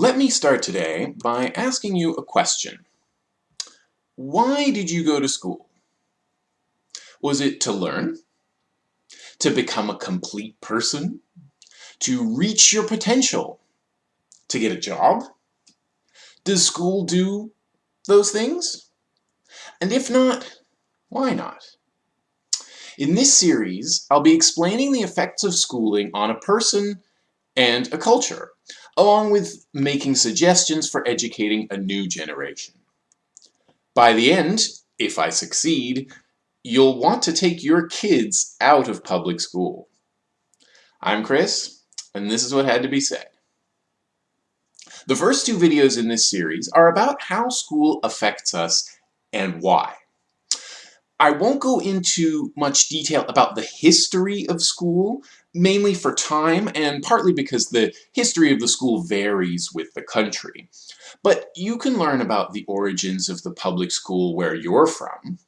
Let me start today by asking you a question. Why did you go to school? Was it to learn? To become a complete person? To reach your potential? To get a job? Does school do those things? And if not, why not? In this series, I'll be explaining the effects of schooling on a person and a culture along with making suggestions for educating a new generation. By the end, if I succeed, you'll want to take your kids out of public school. I'm Chris, and this is what had to be said. The first two videos in this series are about how school affects us and why. I won't go into much detail about the history of school, mainly for time and partly because the history of the school varies with the country. But you can learn about the origins of the public school where you're from,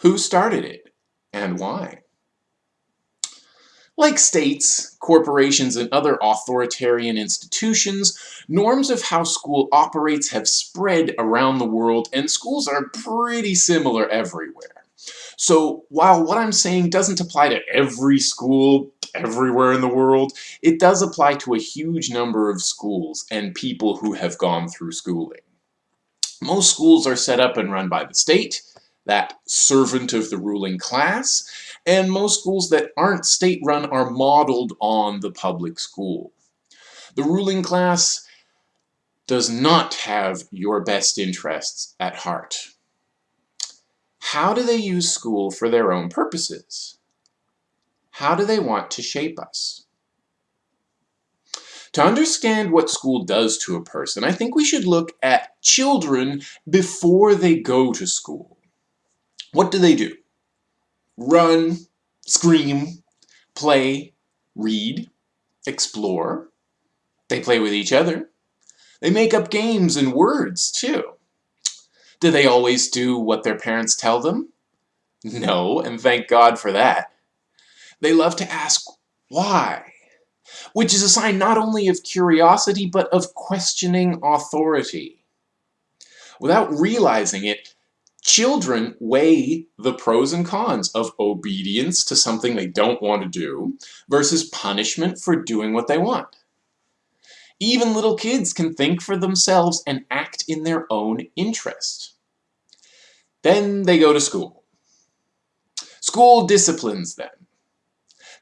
who started it, and why. Like states, corporations, and other authoritarian institutions, norms of how school operates have spread around the world and schools are pretty similar everywhere. So while what I'm saying doesn't apply to every school everywhere in the world, it does apply to a huge number of schools and people who have gone through schooling. Most schools are set up and run by the state, that servant of the ruling class, and most schools that aren't state-run are modeled on the public school. The ruling class does not have your best interests at heart. How do they use school for their own purposes? How do they want to shape us? To understand what school does to a person, I think we should look at children before they go to school. What do they do? Run, scream, play, read, explore. They play with each other. They make up games and words, too. Do they always do what their parents tell them? No, and thank God for that. They love to ask why, which is a sign not only of curiosity, but of questioning authority. Without realizing it, children weigh the pros and cons of obedience to something they don't want to do versus punishment for doing what they want. Even little kids can think for themselves and act in their own interest. Then they go to school. School disciplines them.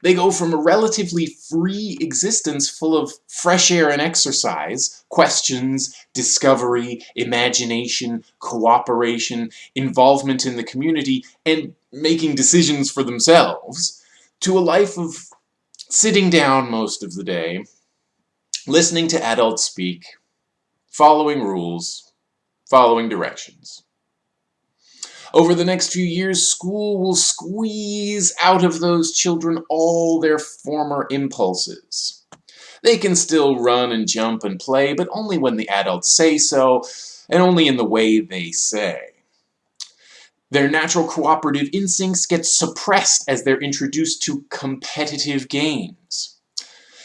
They go from a relatively free existence full of fresh air and exercise, questions, discovery, imagination, cooperation, involvement in the community, and making decisions for themselves, to a life of sitting down most of the day, listening to adults speak, following rules, following directions. Over the next few years, school will squeeze out of those children all their former impulses. They can still run and jump and play, but only when the adults say so, and only in the way they say. Their natural cooperative instincts get suppressed as they're introduced to competitive games.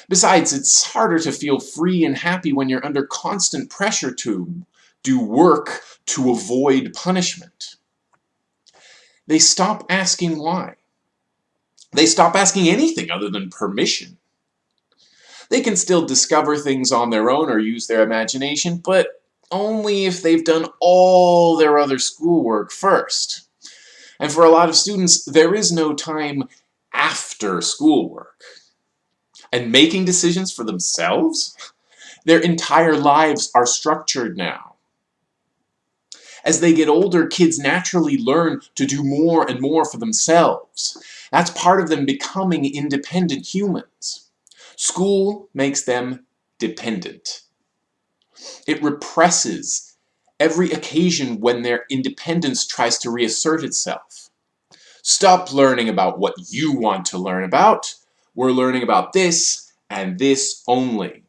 Besides, it's harder to feel free and happy when you're under constant pressure to do work to avoid punishment. They stop asking why. They stop asking anything other than permission. They can still discover things on their own or use their imagination, but only if they've done all their other schoolwork first. And for a lot of students, there is no time after schoolwork and making decisions for themselves, their entire lives are structured now. As they get older, kids naturally learn to do more and more for themselves. That's part of them becoming independent humans. School makes them dependent. It represses every occasion when their independence tries to reassert itself. Stop learning about what you want to learn about we're learning about this and this only.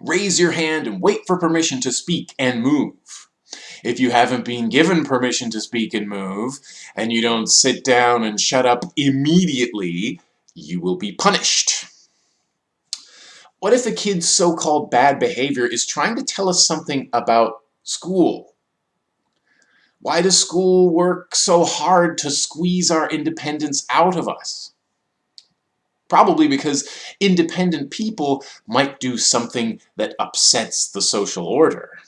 Raise your hand and wait for permission to speak and move. If you haven't been given permission to speak and move, and you don't sit down and shut up immediately, you will be punished. What if a kid's so-called bad behavior is trying to tell us something about school? Why does school work so hard to squeeze our independence out of us? Probably because independent people might do something that upsets the social order.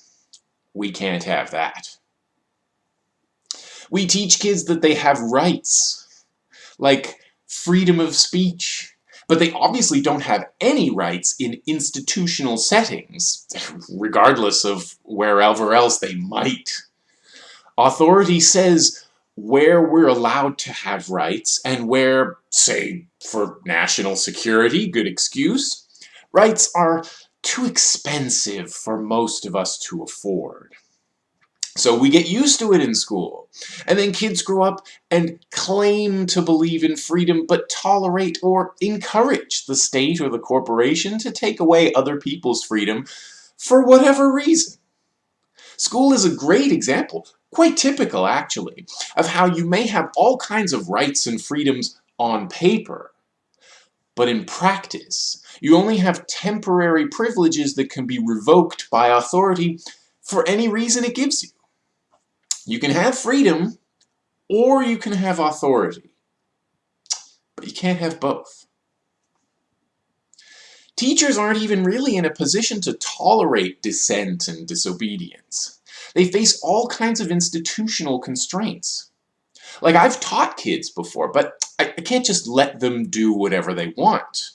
We can't have that. We teach kids that they have rights, like freedom of speech, but they obviously don't have any rights in institutional settings, regardless of wherever else they might. Authority says where we're allowed to have rights and where, say, for national security, good excuse, rights are too expensive for most of us to afford. So we get used to it in school. And then kids grow up and claim to believe in freedom but tolerate or encourage the state or the corporation to take away other people's freedom for whatever reason. School is a great example, quite typical actually, of how you may have all kinds of rights and freedoms on paper, but in practice, you only have temporary privileges that can be revoked by authority for any reason it gives you. You can have freedom or you can have authority, but you can't have both. Teachers aren't even really in a position to tolerate dissent and disobedience. They face all kinds of institutional constraints. Like mm-hmm. I've taught kids before, but I, can't just let them do whatever they want.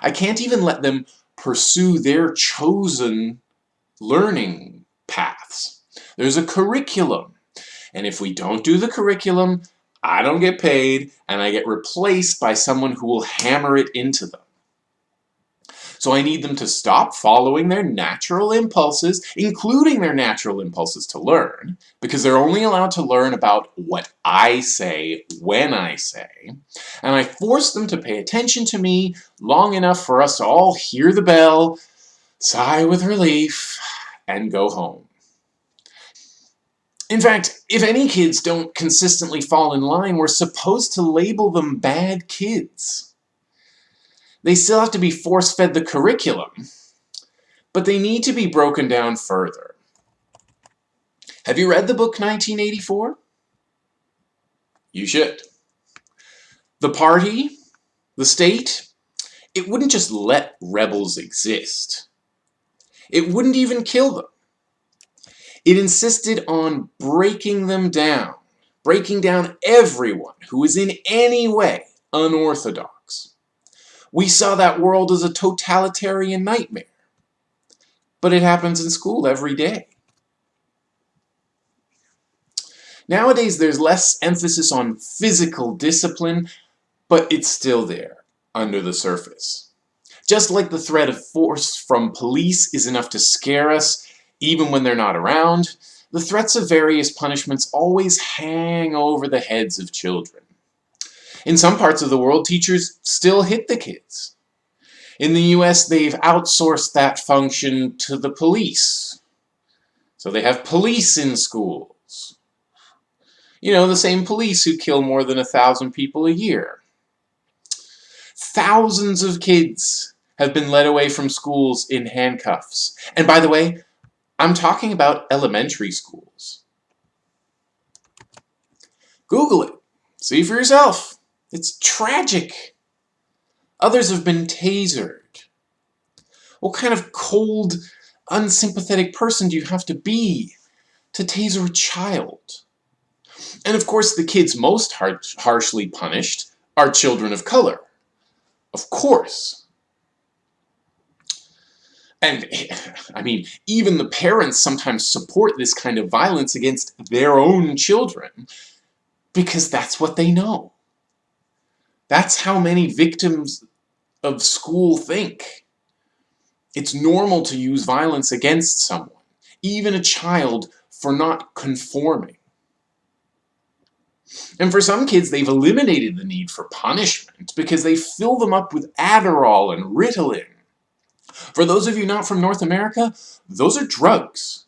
I can't even let them pursue their chosen learning paths. There's a curriculum and if we don't do the curriculum, I don't get paid and I get replaced by someone who will hammer it into them. So I need them to stop following their natural impulses, including their natural impulses to learn, because they're only allowed to learn about what I say when I say. And I force them to pay attention to me long enough for us to all hear the bell, sigh with relief, and go home. In fact, if any kids don't consistently fall in line, we're supposed to label them bad kids. They still have to be force-fed the curriculum, but they need to be broken down further. Have you read the book 1984? You should. The party, the state, it wouldn't just let rebels exist. It wouldn't even kill them. It insisted on breaking them down, breaking down everyone who is in any way unorthodox. We saw that world as a totalitarian nightmare. But it happens in school every day. Nowadays, there's less emphasis on physical discipline, but it's still there, under the surface. Just like the threat of force from police is enough to scare us, even when they're not around, the threats of various punishments always hang over the heads of children. In some parts of the world, teachers still hit the kids. In the US, they've outsourced that function to the police. So they have police in schools. You know, the same police who kill more than a thousand people a year. Thousands of kids have been led away from schools in handcuffs. And by the way, I'm talking about elementary schools. Google it. See for yourself. It's tragic. Others have been tasered. What kind of cold, unsympathetic person do you have to be to taser a child? And of course, the kids most har harshly punished are children of color. Of course. And, I mean, even the parents sometimes support this kind of violence against their own children because that's what they know. That's how many victims of school think. It's normal to use violence against someone, even a child, for not conforming. And for some kids, they've eliminated the need for punishment because they fill them up with Adderall and Ritalin for those of you not from North America, those are drugs.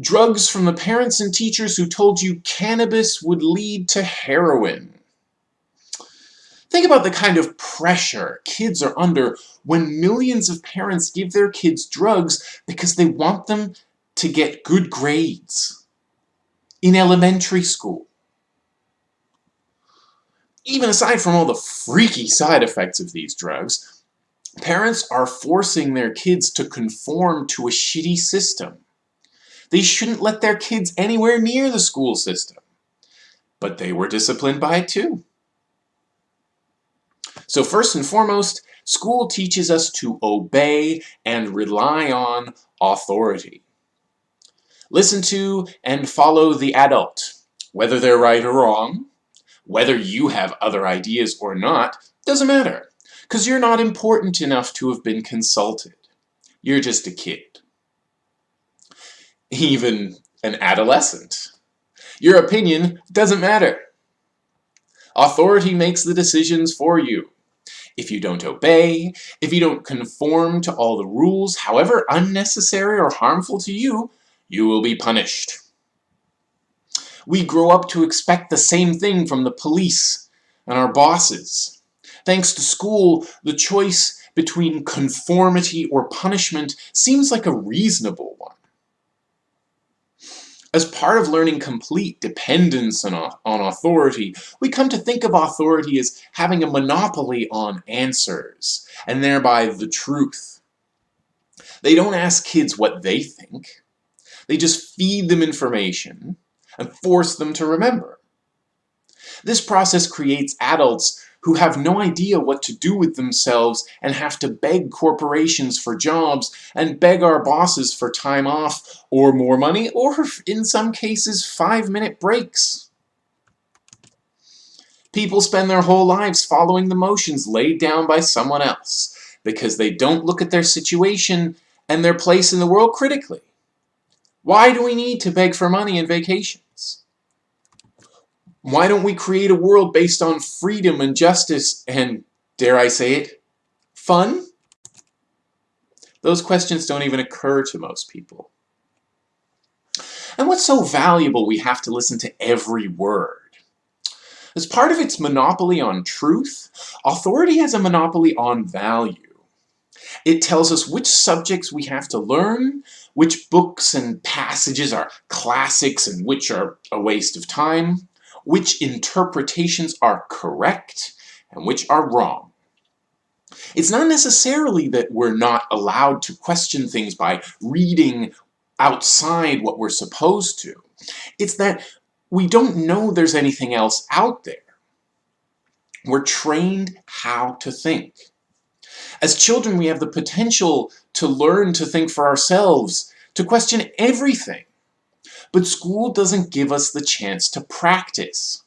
Drugs from the parents and teachers who told you cannabis would lead to heroin. Think about the kind of pressure kids are under when millions of parents give their kids drugs because they want them to get good grades in elementary school. Even aside from all the freaky side effects of these drugs, parents are forcing their kids to conform to a shitty system. They shouldn't let their kids anywhere near the school system. But they were disciplined by it too. So first and foremost, school teaches us to obey and rely on authority. Listen to and follow the adult, whether they're right or wrong, whether you have other ideas or not, doesn't matter, because you're not important enough to have been consulted. You're just a kid. Even an adolescent. Your opinion doesn't matter. Authority makes the decisions for you. If you don't obey, if you don't conform to all the rules, however unnecessary or harmful to you, you will be punished. We grow up to expect the same thing from the police and our bosses. Thanks to school, the choice between conformity or punishment seems like a reasonable one. As part of learning complete dependence on, on authority, we come to think of authority as having a monopoly on answers, and thereby the truth. They don't ask kids what they think. They just feed them information and force them to remember. This process creates adults who have no idea what to do with themselves and have to beg corporations for jobs and beg our bosses for time off or more money or in some cases five minute breaks. People spend their whole lives following the motions laid down by someone else because they don't look at their situation and their place in the world critically. Why do we need to beg for money and vacation? Why don't we create a world based on freedom and justice and, dare I say it, fun? Those questions don't even occur to most people. And what's so valuable we have to listen to every word? As part of its monopoly on truth, authority has a monopoly on value. It tells us which subjects we have to learn, which books and passages are classics and which are a waste of time, which interpretations are correct and which are wrong. It's not necessarily that we're not allowed to question things by reading outside what we're supposed to. It's that we don't know there's anything else out there. We're trained how to think. As children, we have the potential to learn to think for ourselves, to question everything but school doesn't give us the chance to practice.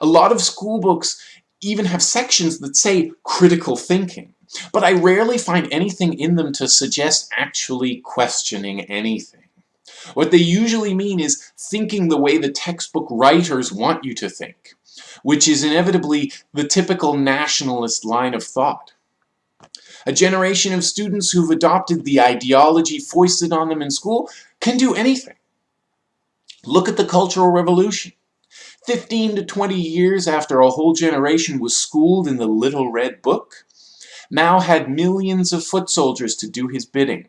A lot of school books even have sections that say critical thinking, but I rarely find anything in them to suggest actually questioning anything. What they usually mean is thinking the way the textbook writers want you to think, which is inevitably the typical nationalist line of thought. A generation of students who've adopted the ideology foisted on them in school can do anything. Look at the Cultural Revolution. 15 to 20 years after a whole generation was schooled in the Little Red Book, Mao had millions of foot soldiers to do his bidding.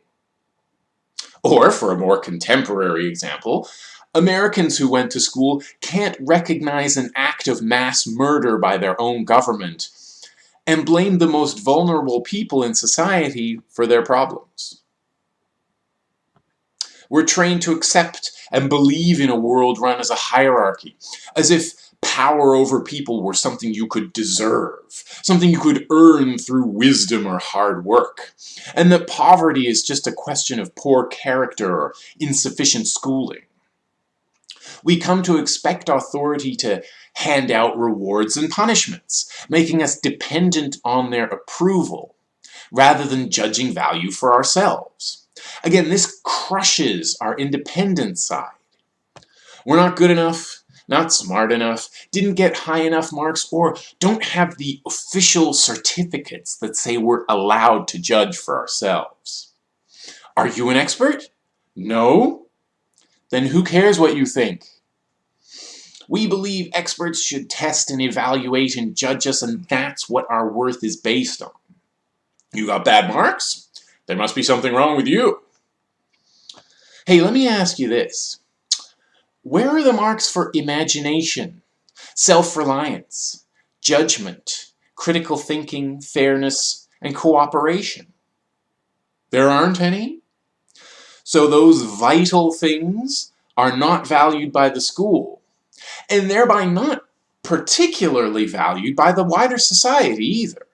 Or, for a more contemporary example, Americans who went to school can't recognize an act of mass murder by their own government and blame the most vulnerable people in society for their problems. We're trained to accept and believe in a world run as a hierarchy, as if power over people were something you could deserve, something you could earn through wisdom or hard work, and that poverty is just a question of poor character or insufficient schooling. We come to expect authority to hand out rewards and punishments, making us dependent on their approval, rather than judging value for ourselves. Again, this crushes our independent side. We're not good enough, not smart enough, didn't get high enough marks, or don't have the official certificates that say we're allowed to judge for ourselves. Are you an expert? No? Then who cares what you think? We believe experts should test and evaluate and judge us, and that's what our worth is based on. You got bad marks? There must be something wrong with you. Hey, let me ask you this. Where are the marks for imagination, self-reliance, judgment, critical thinking, fairness, and cooperation? There aren't any? So those vital things are not valued by the school, and thereby not particularly valued by the wider society either.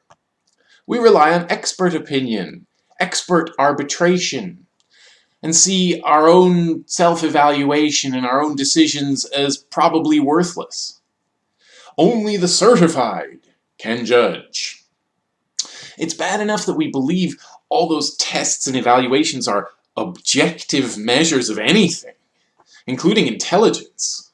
We rely on expert opinion, expert arbitration, and see our own self-evaluation and our own decisions as probably worthless. Only the certified can judge. It's bad enough that we believe all those tests and evaluations are objective measures of anything, including intelligence.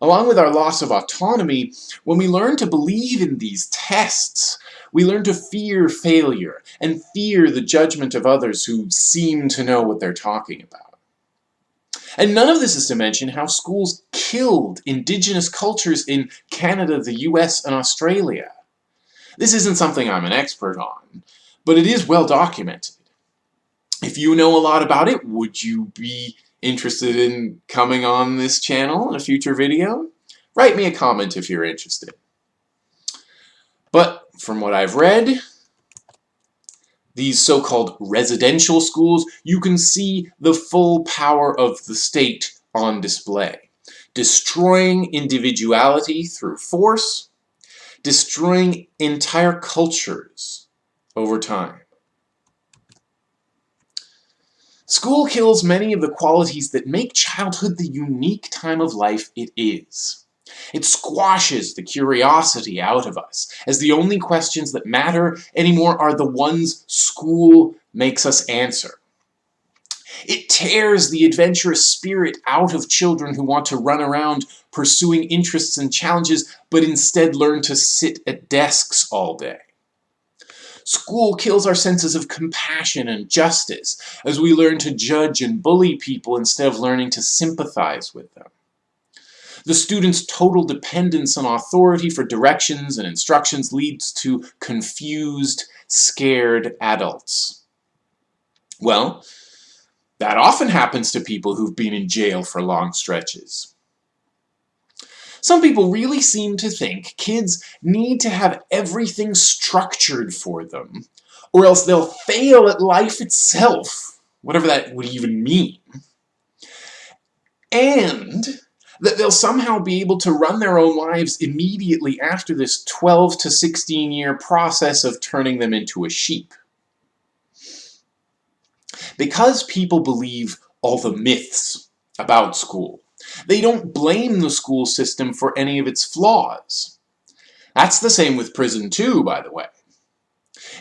Along with our loss of autonomy, when we learn to believe in these tests, we learn to fear failure and fear the judgment of others who seem to know what they're talking about. And none of this is to mention how schools killed indigenous cultures in Canada, the US, and Australia. This isn't something I'm an expert on, but it is well documented. If you know a lot about it, would you be interested in coming on this channel in a future video? Write me a comment if you're interested. But from what I've read, these so-called residential schools, you can see the full power of the state on display. Destroying individuality through force, destroying entire cultures over time. School kills many of the qualities that make childhood the unique time of life it is. It squashes the curiosity out of us, as the only questions that matter anymore are the ones school makes us answer. It tears the adventurous spirit out of children who want to run around pursuing interests and challenges, but instead learn to sit at desks all day. School kills our senses of compassion and justice as we learn to judge and bully people instead of learning to sympathize with them. The student's total dependence on authority for directions and instructions leads to confused, scared adults. Well, that often happens to people who've been in jail for long stretches. Some people really seem to think kids need to have everything structured for them, or else they'll fail at life itself, whatever that would even mean. And that they'll somehow be able to run their own lives immediately after this 12 to 16 year process of turning them into a sheep. Because people believe all the myths about school, they don't blame the school system for any of its flaws. That's the same with prison too, by the way.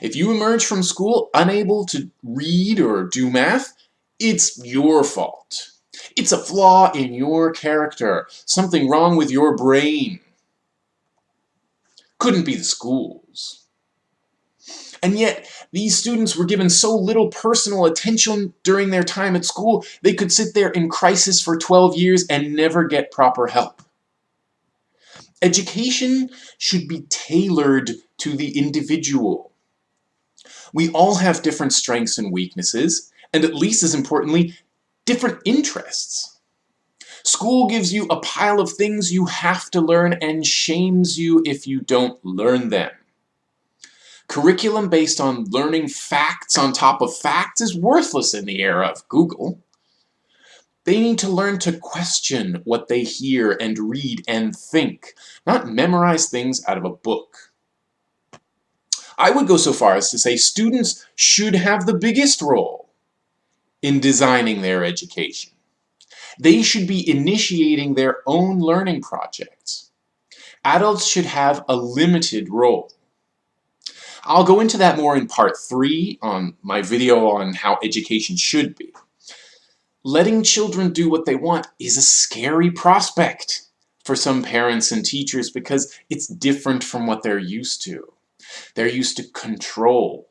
If you emerge from school unable to read or do math, it's your fault. It's a flaw in your character, something wrong with your brain. Couldn't be the schools. And yet, these students were given so little personal attention during their time at school, they could sit there in crisis for 12 years and never get proper help. Education should be tailored to the individual. We all have different strengths and weaknesses, and at least as importantly, different interests. School gives you a pile of things you have to learn and shames you if you don't learn them. Curriculum based on learning facts on top of facts is worthless in the era of Google. They need to learn to question what they hear and read and think, not memorize things out of a book. I would go so far as to say students should have the biggest role in designing their education. They should be initiating their own learning projects. Adults should have a limited role. I'll go into that more in part three on my video on how education should be. Letting children do what they want is a scary prospect for some parents and teachers because it's different from what they're used to. They're used to control.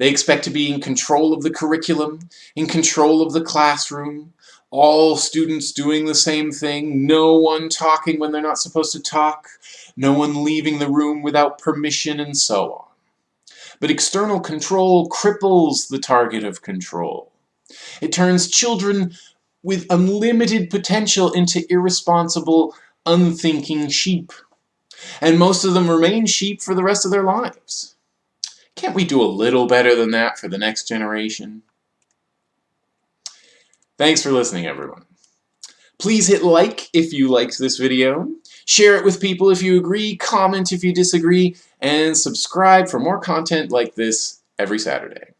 They expect to be in control of the curriculum, in control of the classroom, all students doing the same thing, no one talking when they're not supposed to talk, no one leaving the room without permission, and so on. But external control cripples the target of control. It turns children with unlimited potential into irresponsible, unthinking sheep. And most of them remain sheep for the rest of their lives. Can't we do a little better than that for the next generation? Thanks for listening, everyone. Please hit like if you liked this video, share it with people if you agree, comment if you disagree, and subscribe for more content like this every Saturday.